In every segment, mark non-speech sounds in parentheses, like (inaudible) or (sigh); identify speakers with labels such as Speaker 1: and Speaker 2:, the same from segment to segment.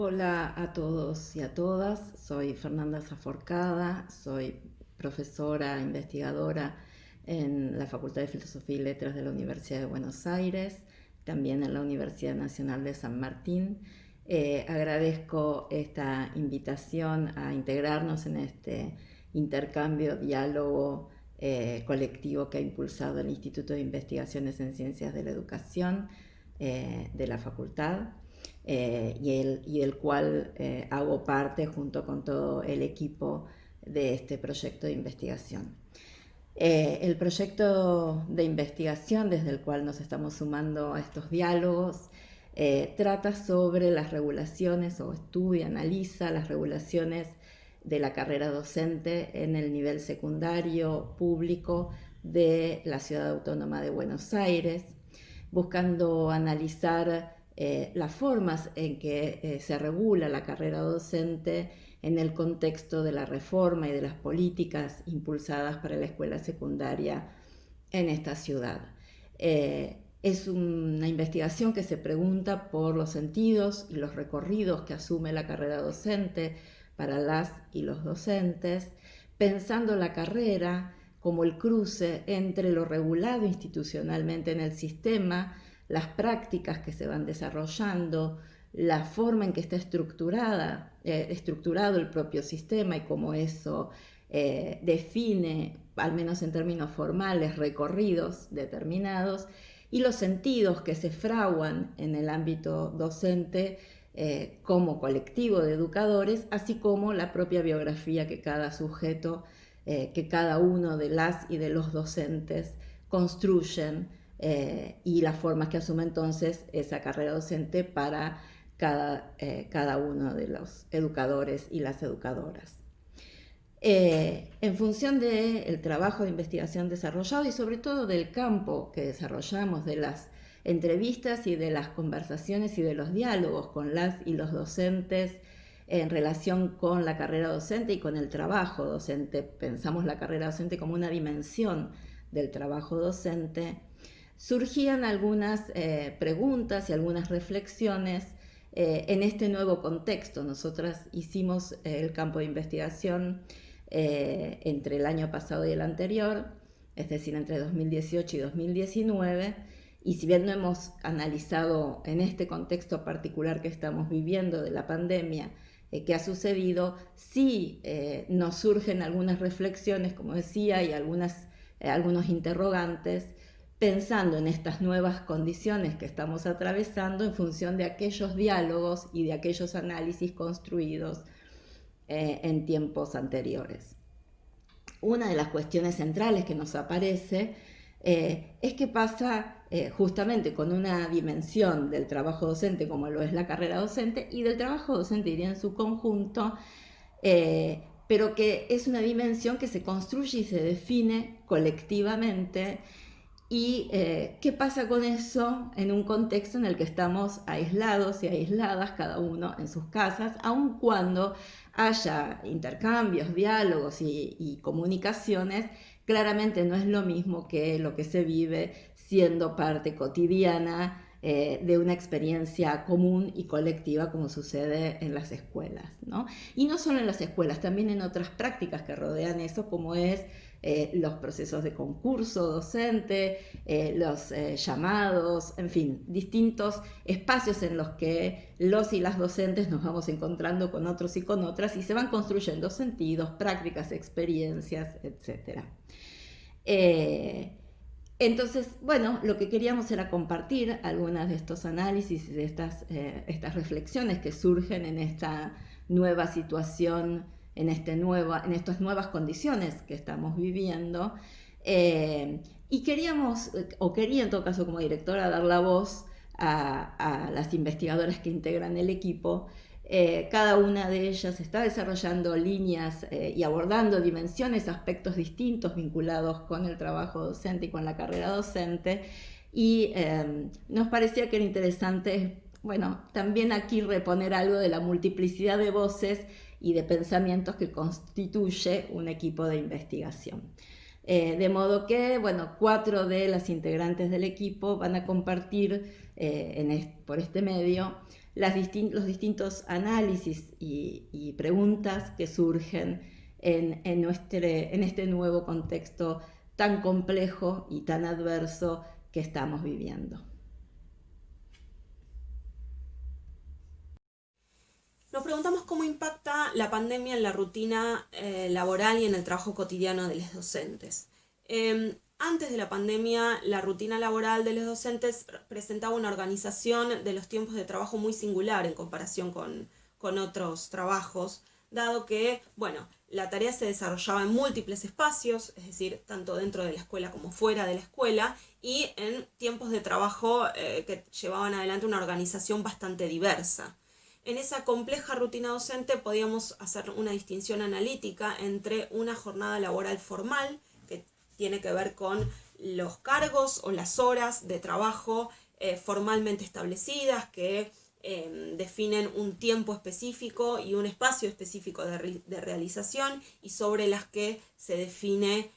Speaker 1: Hola a todos y a todas, soy Fernanda Zaforcada, soy profesora investigadora en la Facultad de Filosofía y Letras de la Universidad de Buenos Aires, también en la Universidad Nacional de San Martín. Eh, agradezco esta invitación a integrarnos en este intercambio, diálogo eh, colectivo que ha impulsado el Instituto de Investigaciones en Ciencias de la Educación eh, de la facultad y, el, y, cual hago parte junto con todo el equipo de este proyecto de investigación. el proyecto de investigación desde el cual nos estamos sumando a estos diálogos trata sobre las regulaciones o estudia, analiza las regulaciones de la carrera docente en el nivel secundario público de la Ciudad Autónoma de Buenos Aires, buscando analizar eh, las formas en que eh, se regula la carrera docente en el contexto de la reforma y de las políticas impulsadas para la escuela secundaria en esta ciudad. Eh, es una investigación que se pregunta por los sentidos y los recorridos que asume la carrera docente, para las y los docentes, pensando la carrera como el cruce entre lo regulado institucionalmente en el sistema, las prácticas que se van desarrollando, la forma en que está estructurada, eh, estructurado el propio sistema y cómo eso eh, define, al menos en términos formales, recorridos determinados, y los sentidos que se fraguan en el ámbito docente eh, como colectivo de educadores, así como la propia biografía que cada sujeto, que cada uno de las y de los docentes construyen eh, y las formas que asume entonces esa carrera docente para cada, cada uno de los educadores y las educadoras. en función del trabajo de investigación desarrollado y sobre todo del campo que desarrollamos de las entrevistas y de las conversaciones y de los diálogos con las y los docentes en relación con la carrera docente y con el trabajo docente. Pensamos la carrera docente como una dimensión del trabajo docente. Surgían algunas eh, preguntas y algunas reflexiones eh, en este nuevo contexto. Nosotras hicimos eh, el campo de investigación entre el año pasado y el anterior, es decir, entre 2018 y 2019, y si bien no hemos analizado en este contexto particular que estamos viviendo de la pandemia, qué ha sucedido, sí nos surgen algunas reflexiones, como decía, y algunos interrogantes, pensando en estas nuevas condiciones que estamos atravesando en función de aquellos diálogos y de aquellos análisis construidos en tiempos anteriores. Una de las cuestiones centrales que nos aparece es que pasa eh, justamente con una dimensión del trabajo docente como lo es la carrera docente y del trabajo docente iría en su conjunto, eh, pero que es una dimensión que se construye y se define colectivamente y eh, qué pasa con eso en un contexto en el que estamos aislados y aisladas, cada uno en sus casas, aun cuando haya intercambios, diálogos y, y comunicaciones, claramente no es lo mismo que lo que se vive siendo parte cotidiana eh, de una experiencia común y colectiva como sucede en las escuelas. ¿no? Y no solo en las escuelas, también en otras prácticas que rodean eso, como es eh, los procesos de concurso docente, eh, los llamados, en fin, distintos espacios en los que los y las docentes nos vamos encontrando con otros y con otras y se van construyendo sentidos, prácticas, experiencias, etc. Entonces, bueno, lo que queríamos era compartir algunas de estos análisis y de estas, eh, estas reflexiones que surgen en esta nueva situación, en, este nueva, en estas nuevas condiciones que estamos viviendo. Eh, y queríamos, o quería en todo caso como directora, dar la voz a, a las investigadoras que integran el equipo eh, cada una de ellas está desarrollando líneas eh, y abordando dimensiones, aspectos distintos vinculados con el trabajo docente y con la carrera docente. Y em, nos parecía que era interesante, bueno, también aquí reponer algo de la multiplicidad de voces y de pensamientos que constituye un equipo de investigación. Eh, de modo que, bueno, cuatro de las integrantes del equipo van a compartir por este medio los distintos análisis y, preguntas que surgen en, este nuevo contexto tan complejo y tan adverso que estamos viviendo.
Speaker 2: Nos preguntamos cómo impacta la pandemia en la rutina eh, laboral y en el trabajo cotidiano de los docentes. Em, antes de la pandemia, la rutina laboral de los docentes presentaba una organización de los tiempos de trabajo muy singular en comparación con, con otros trabajos, dado que, bueno, la tarea se desarrollaba en múltiples espacios, es decir, tanto dentro de la escuela como fuera de la escuela, y en tiempos de trabajo eh, que llevaban adelante una organización bastante diversa. En esa compleja rutina docente podíamos hacer una distinción analítica entre una jornada laboral formal, tiene que ver con los cargos o las horas de trabajo eh, formalmente establecidas, que em, definen un tiempo específico y un espacio específico de, realización y sobre las que se define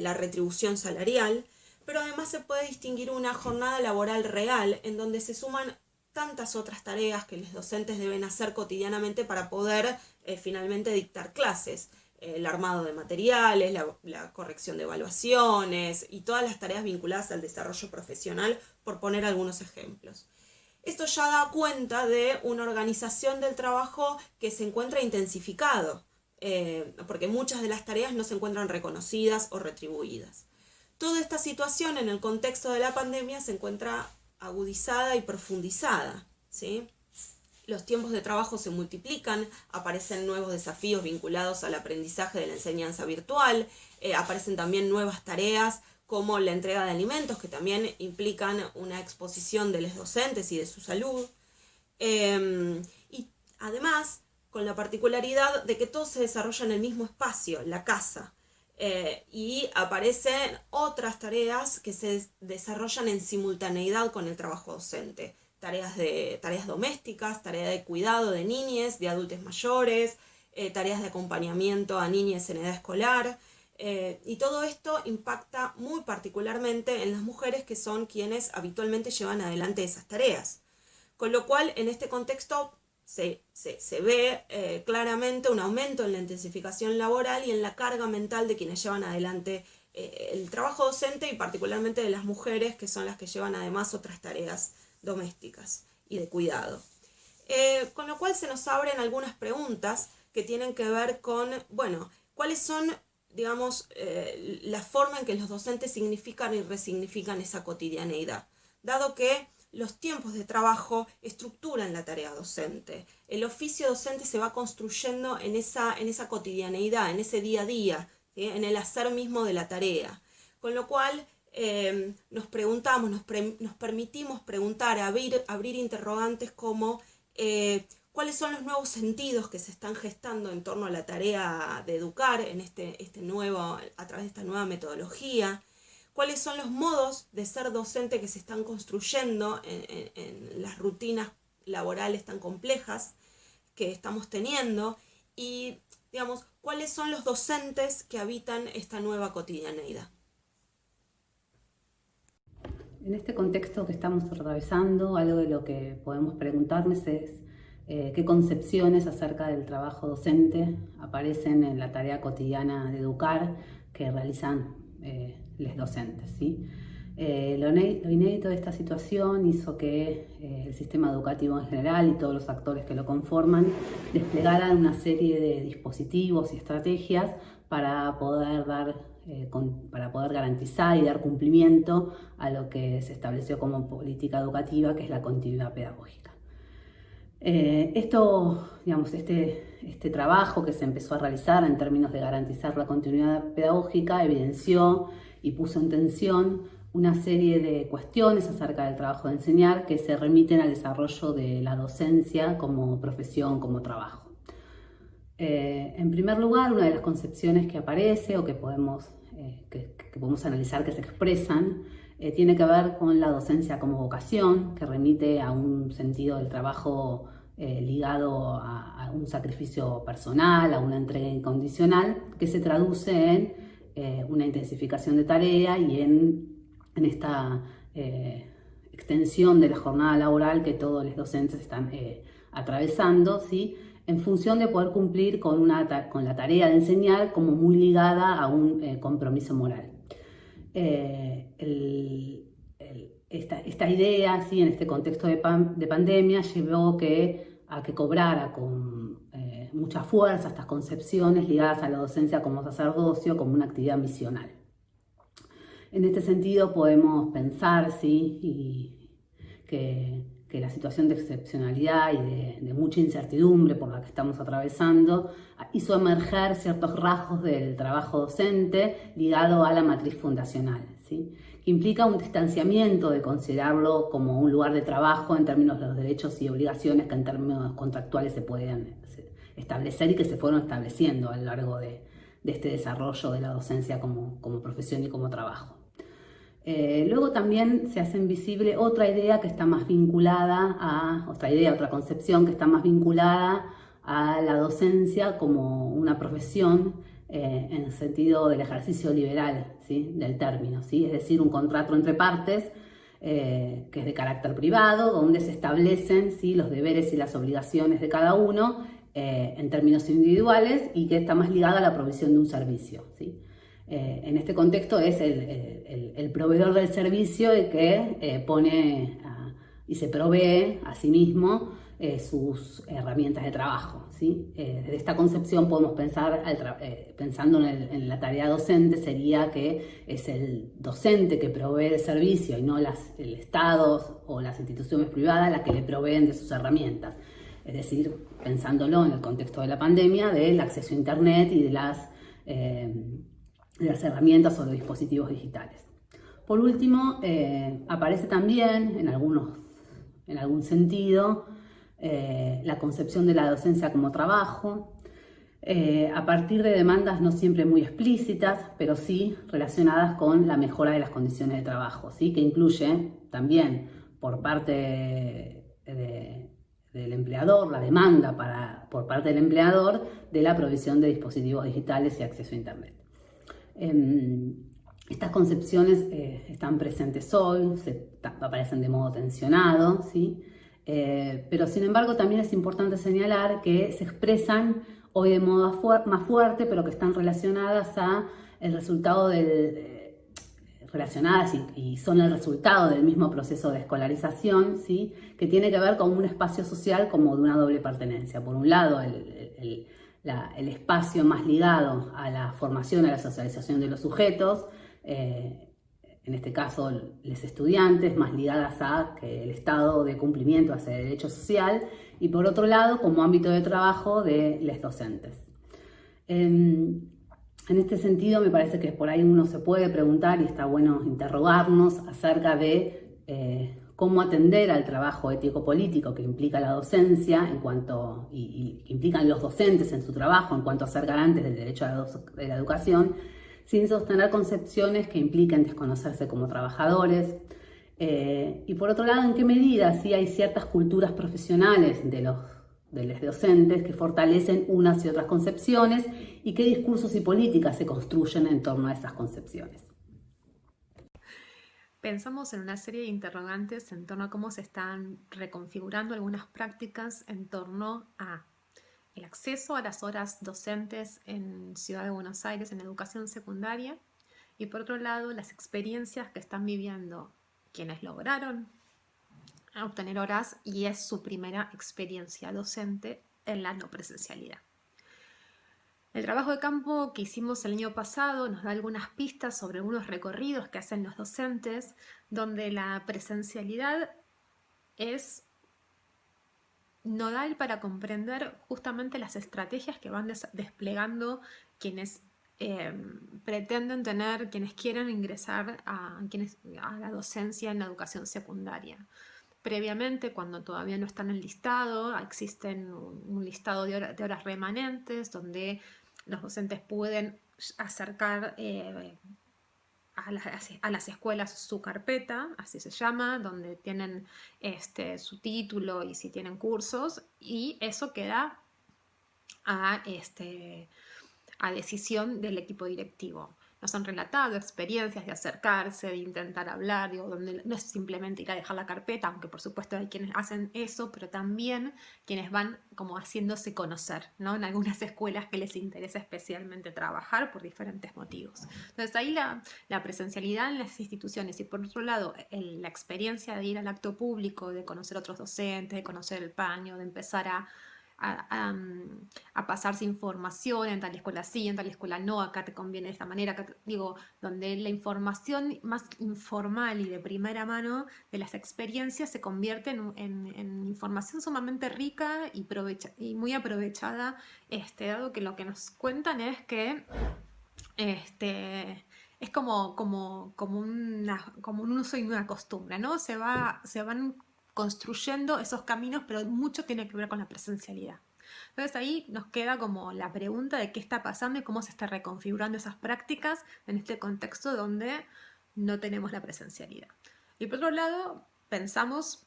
Speaker 2: la retribución salarial, pero además se puede distinguir una jornada laboral real en donde se suman tantas otras tareas que los docentes deben hacer cotidianamente para poder eh, finalmente dictar clases. El armado de materiales, la, corrección de evaluaciones y todas las tareas vinculadas al desarrollo profesional, por poner algunos ejemplos. Esto ya da cuenta de una organización del trabajo que se encuentra intensificado, eh, porque muchas de las tareas no se encuentran reconocidas o retribuidas. Toda esta situación en el contexto de la pandemia se encuentra agudizada y profundizada. ¿sí? Los tiempos de trabajo se multiplican, aparecen nuevos desafíos vinculados al aprendizaje de la enseñanza virtual, eh, aparecen también nuevas tareas como la entrega de alimentos, que también implican una exposición de los docentes y de su salud. Em, y además, con la particularidad de que todo se desarrolla en el mismo espacio, la casa. Eh, y aparecen otras tareas que se desarrollan en simultaneidad con el trabajo docente. Tareas, de, tareas domésticas, tareas de cuidado de niñas, de adultos mayores, eh, tareas de acompañamiento a niñas en edad escolar. Eh, y todo esto impacta muy particularmente en las mujeres que son quienes habitualmente llevan adelante esas tareas. Con lo cual, en este contexto, se, ve eh, claramente un aumento en la intensificación laboral y en la carga mental de quienes llevan adelante el trabajo docente y particularmente de las mujeres que son las que llevan además otras tareas domésticas y de cuidado. Eh, con lo cual se nos abren algunas preguntas que tienen que ver con, bueno, cuáles son, digamos, la forma en que los docentes significan y resignifican esa cotidianeidad. Dado que los tiempos de trabajo estructuran la tarea docente. El oficio docente se va construyendo en esa, en esa cotidianeidad, en ese día a día, en el hacer mismo de la tarea. Con lo cual em, nos preguntamos, nos, permitimos preguntar, abrir, interrogantes como eh, cuáles son los nuevos sentidos que se están gestando en torno a la tarea de educar en este, este nuevo, a través de esta nueva metodología cuáles son los modos de ser docente que se están construyendo en, las rutinas laborales tan complejas que estamos teniendo y, digamos, cuáles son los docentes que habitan esta nueva cotidianeidad.
Speaker 3: En este contexto que estamos atravesando, algo de lo que podemos preguntarnos es eh, qué concepciones acerca del trabajo docente aparecen en la tarea cotidiana de educar que realizan eh, los docentes. ¿sí? Eh, lo, inédito de esta situación hizo que eh, el sistema educativo en general y todos los actores que lo conforman desplegaran una serie de dispositivos y estrategias para poder dar eh, para poder garantizar y dar cumplimiento a lo que se estableció como política educativa, que es la continuidad pedagógica. esto, digamos, este, este trabajo que se empezó a realizar en términos de garantizar la continuidad pedagógica evidenció y puso en tensión una serie de cuestiones acerca del trabajo de enseñar que se remiten al desarrollo de la docencia como profesión, como trabajo. Eh, en primer lugar, una de las concepciones que aparece o que podemos, eh, que, podemos analizar que se expresan eh, tiene que ver con la docencia como vocación, que remite a un sentido del trabajo ligado a, a un sacrificio personal, a una entrega incondicional, que se traduce en una intensificación de tarea y en, esta, eh, extensión de la jornada laboral que todos los docentes están atravesando, ¿sí? En función de poder cumplir con, la tarea de enseñar como muy ligada a un eh, compromiso moral. esta, idea, ¿sí? en este contexto de, de pandemia, llevó que, a que cobrara con mucha fuerza estas concepciones ligadas a la docencia como sacerdocio, como una actividad misional. En este sentido podemos pensar ¿sí? Que, la situación de excepcionalidad y de, mucha incertidumbre por la que estamos atravesando hizo emerger ciertos rasgos del trabajo docente ligado a la matriz fundacional, ¿sí? que implica un distanciamiento de considerarlo como un lugar de trabajo en términos de los derechos y obligaciones que en términos contractuales se pueden establecer y que se fueron estableciendo a lo largo de, este desarrollo de la docencia como, profesión y como trabajo. Eh, luego también se hace visible otra idea que está más vinculada a, otra idea, otra concepción que está más vinculada a la docencia como una profesión eh, en el sentido del ejercicio liberal ¿sí? del término, ¿sí? es decir, un contrato entre partes eh, que es de carácter privado, donde se establecen ¿sí? los deberes y las obligaciones de cada uno en términos individuales y que está más ligada a la provisión de un servicio. ¿sí? Eh, en este contexto es el, proveedor del servicio el que eh, pone y se provee a sí mismo sus herramientas de trabajo. ¿sí? desde esta concepción podemos pensar, pensando en, la tarea docente, sería que es el docente que provee el servicio y no las, el Estado o las instituciones privadas las que le proveen de sus herramientas es decir, pensándolo en el contexto de la pandemia, del acceso a Internet y de las, eh, las herramientas o los dispositivos digitales. Por último, eh, aparece también en, algunos, en algún sentido eh, la concepción de la docencia como trabajo, a partir de demandas no siempre muy explícitas, pero sí relacionadas con la mejora de las condiciones de trabajo, ¿sí? que incluye también por parte de, del empleador, la demanda para, por parte del empleador de la provisión de dispositivos digitales y acceso a Internet. Em, estas concepciones eh, están presentes hoy, aparecen de modo tensionado, ¿sí? Eh, pero sin embargo también es importante señalar que se expresan hoy de modo más fuerte, pero que están relacionadas a el resultado del relacionadas y, son el resultado del mismo proceso de escolarización, ¿sí? que tiene que ver con un espacio social como de una doble pertenencia. Por un lado, el, espacio más ligado a la formación, a la socialización de los sujetos, eh, en este caso los estudiantes, más ligadas a que el estado de cumplimiento hacia el derecho social, y por otro lado, como ámbito de trabajo de los docentes. Em, en este sentido, me parece que por ahí uno se puede preguntar y está bueno interrogarnos acerca de eh, cómo atender al trabajo ético-político que implica la docencia en cuanto, y, implican los docentes en su trabajo en cuanto a ser garantes del derecho a la, de la educación, sin sostener concepciones que impliquen desconocerse como trabajadores. Eh, y por otro lado, en qué medida sí hay ciertas culturas profesionales de los de los docentes que fortalecen unas y otras concepciones y qué discursos y políticas se construyen en torno a esas concepciones.
Speaker 4: Pensamos en una serie de interrogantes en torno a cómo se están reconfigurando algunas prácticas en torno a el acceso a las horas docentes en Ciudad de Buenos Aires en educación secundaria y por otro lado las experiencias que están viviendo quienes lograron obtener horas y es su primera experiencia docente en la no presencialidad. El trabajo de campo que hicimos el año pasado nos da algunas pistas sobre algunos recorridos que hacen los docentes, donde la presencialidad es nodal para comprender justamente las estrategias que van desplegando quienes eh, pretenden tener, quienes quieren ingresar a, quienes, a la docencia en la educación secundaria. Previamente, cuando todavía no están en listado, existen un listado de, horas remanentes donde los docentes pueden acercar eh, a, las, escuelas su carpeta, así se llama, donde tienen este, su título y si tienen cursos, y eso queda a, este, a decisión del equipo directivo. Nos han relatado experiencias de acercarse, de intentar hablar, digo, donde no es simplemente ir a dejar la carpeta, aunque por supuesto hay quienes hacen eso, pero también quienes van como haciéndose conocer, ¿no? En algunas escuelas que les interesa especialmente trabajar por diferentes motivos. Entonces ahí la, la presencialidad en las instituciones y por otro lado la experiencia de ir al acto público, de conocer otros docentes, de conocer el paño, de empezar a a, pasarse información en tal escuela sí, en tal escuela no, acá te conviene de esta manera, digo, donde la información más informal y de primera mano de las experiencias se convierte en, información sumamente rica y, muy aprovechada, este, dado que lo que nos cuentan es que este, es como, como, como un uso y una costumbre, ¿no? Se, va, se van construyendo esos caminos, pero mucho tiene que ver con la presencialidad. Entonces ahí nos queda como la pregunta de qué está pasando y cómo se está reconfigurando esas prácticas en este contexto donde no tenemos la presencialidad. Y por otro lado, pensamos,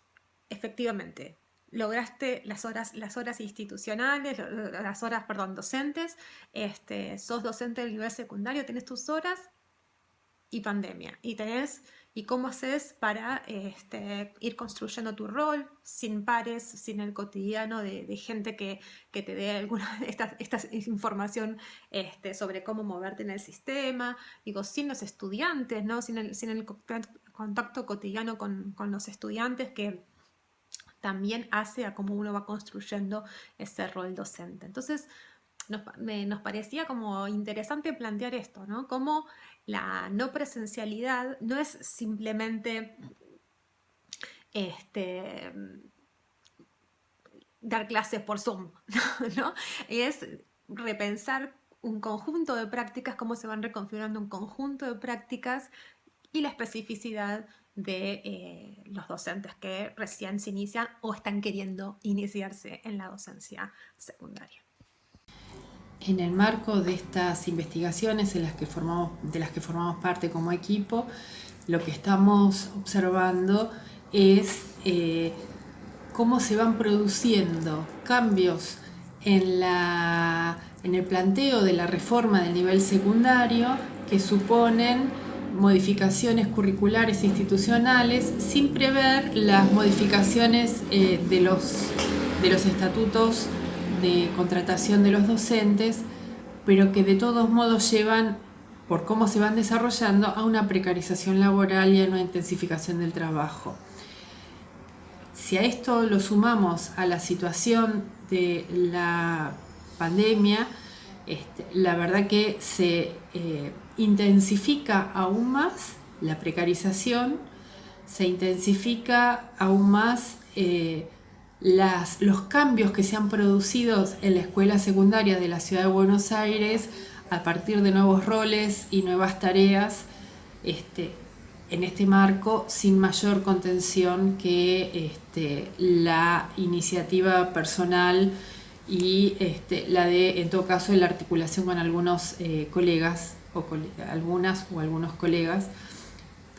Speaker 4: efectivamente, lograste las horas, las horas institucionales, las horas, perdón, docentes, este, sos docente del nivel secundario, tenés tus horas y pandemia. Y tenés y cómo haces para este, ir construyendo tu rol sin pares, sin el cotidiano de, gente que, te dé alguna (laughs) esta, esta información este, sobre cómo moverte en el sistema, digo, sin los estudiantes, ¿no? sin, el, sin el contacto cotidiano con, con los estudiantes que también hace a cómo uno va construyendo ese rol docente. Entonces, nos, nos, parecía como interesante plantear esto, ¿no? Cómo la no presencialidad no es simplemente este, dar clases por Zoom, (laughs) ¿no? Es repensar un conjunto de prácticas, cómo se van reconfigurando un conjunto de prácticas y la especificidad de eh, los docentes que recién se inician o están queriendo iniciarse en la docencia secundaria.
Speaker 5: En el marco de estas investigaciones de las que formamos parte como equipo, lo que estamos observando es eh, cómo se van produciendo cambios en, el planteo de la reforma del nivel secundario que suponen modificaciones curriculares institucionales sin prever las modificaciones eh, de los estatutos de contratación de los docentes, pero que de todos modos llevan, por cómo se van desarrollando, a una precarización laboral y a una intensificación del trabajo. Si a esto lo sumamos a la situación de la pandemia, este, la verdad que se eh, intensifica aún más la precarización, se intensifica aún más eh, los cambios que se han producido en la escuela secundaria de la ciudad de Buenos Aires a partir de nuevos roles y nuevas tareas este, en este marco sin mayor contención que este, la iniciativa personal y este, la de, en todo caso, la articulación con algunos eh, colegas o algunas o algunos colegas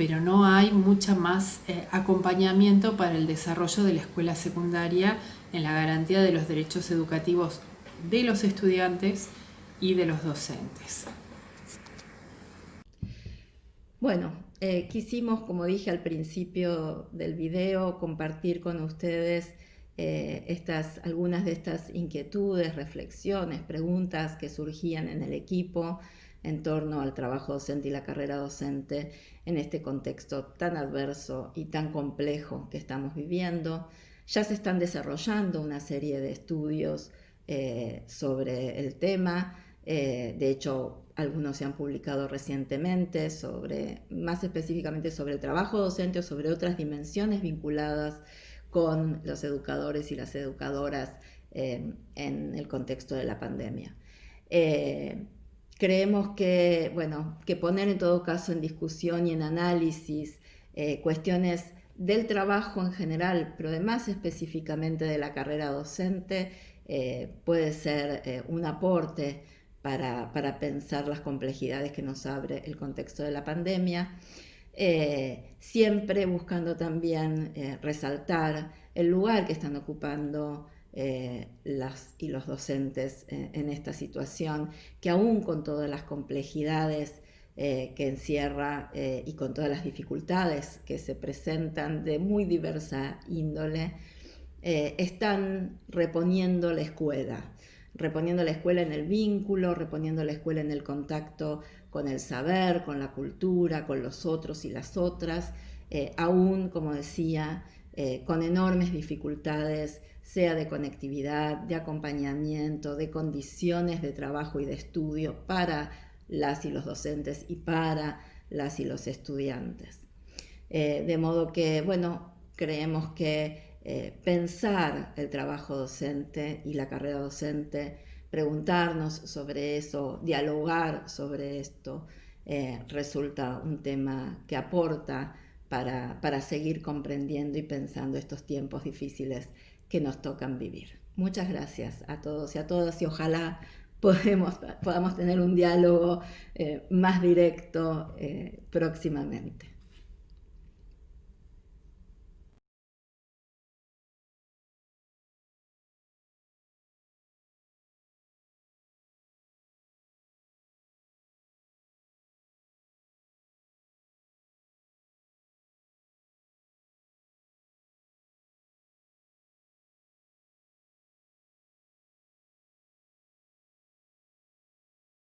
Speaker 5: pero no hay mucha más eh, acompañamiento para el desarrollo de la escuela secundaria en la garantía de los derechos educativos de los estudiantes y de los docentes.
Speaker 1: Bueno, eh, quisimos, como dije al principio del video, compartir con ustedes eh, estas, algunas de estas inquietudes, reflexiones, preguntas que surgían en el equipo en torno al trabajo docente y la carrera docente en este contexto tan adverso y tan complejo que estamos viviendo. Ya se están desarrollando una serie de estudios eh, sobre el tema, eh, de hecho algunos se han publicado recientemente sobre, más específicamente sobre el trabajo docente o sobre otras dimensiones vinculadas con los educadores y las educadoras eh, en el contexto de la pandemia. Creemos que, bueno, que poner en todo caso en discusión y en análisis eh, cuestiones del trabajo en general, pero además específicamente de la carrera docente, eh, puede ser eh, un aporte para, pensar las complejidades que nos abre el contexto de la pandemia, siempre buscando también resaltar el lugar que están ocupando eh, y los docentes en, esta situación, que aún con todas las complejidades que encierra y con todas las dificultades que se presentan de muy diversa índole, están reponiendo la escuela, reponiendo la escuela en el vínculo, reponiendo la escuela en el contacto con el saber, con la cultura, con los otros y las otras, eh, aún, como decía, eh, con enormes dificultades, sea de conectividad, de acompañamiento, de condiciones de trabajo y de estudio para las y los docentes y para las y los estudiantes. Eh, de modo que, bueno, creemos que pensar el trabajo docente y la carrera docente preguntarnos sobre eso, dialogar sobre esto, eh, resulta un tema que aporta para, para seguir comprendiendo y pensando estos tiempos difíciles que nos tocan vivir. Muchas gracias a todos y a todas y ojalá podemos, podamos tener un diálogo eh, más directo eh, próximamente.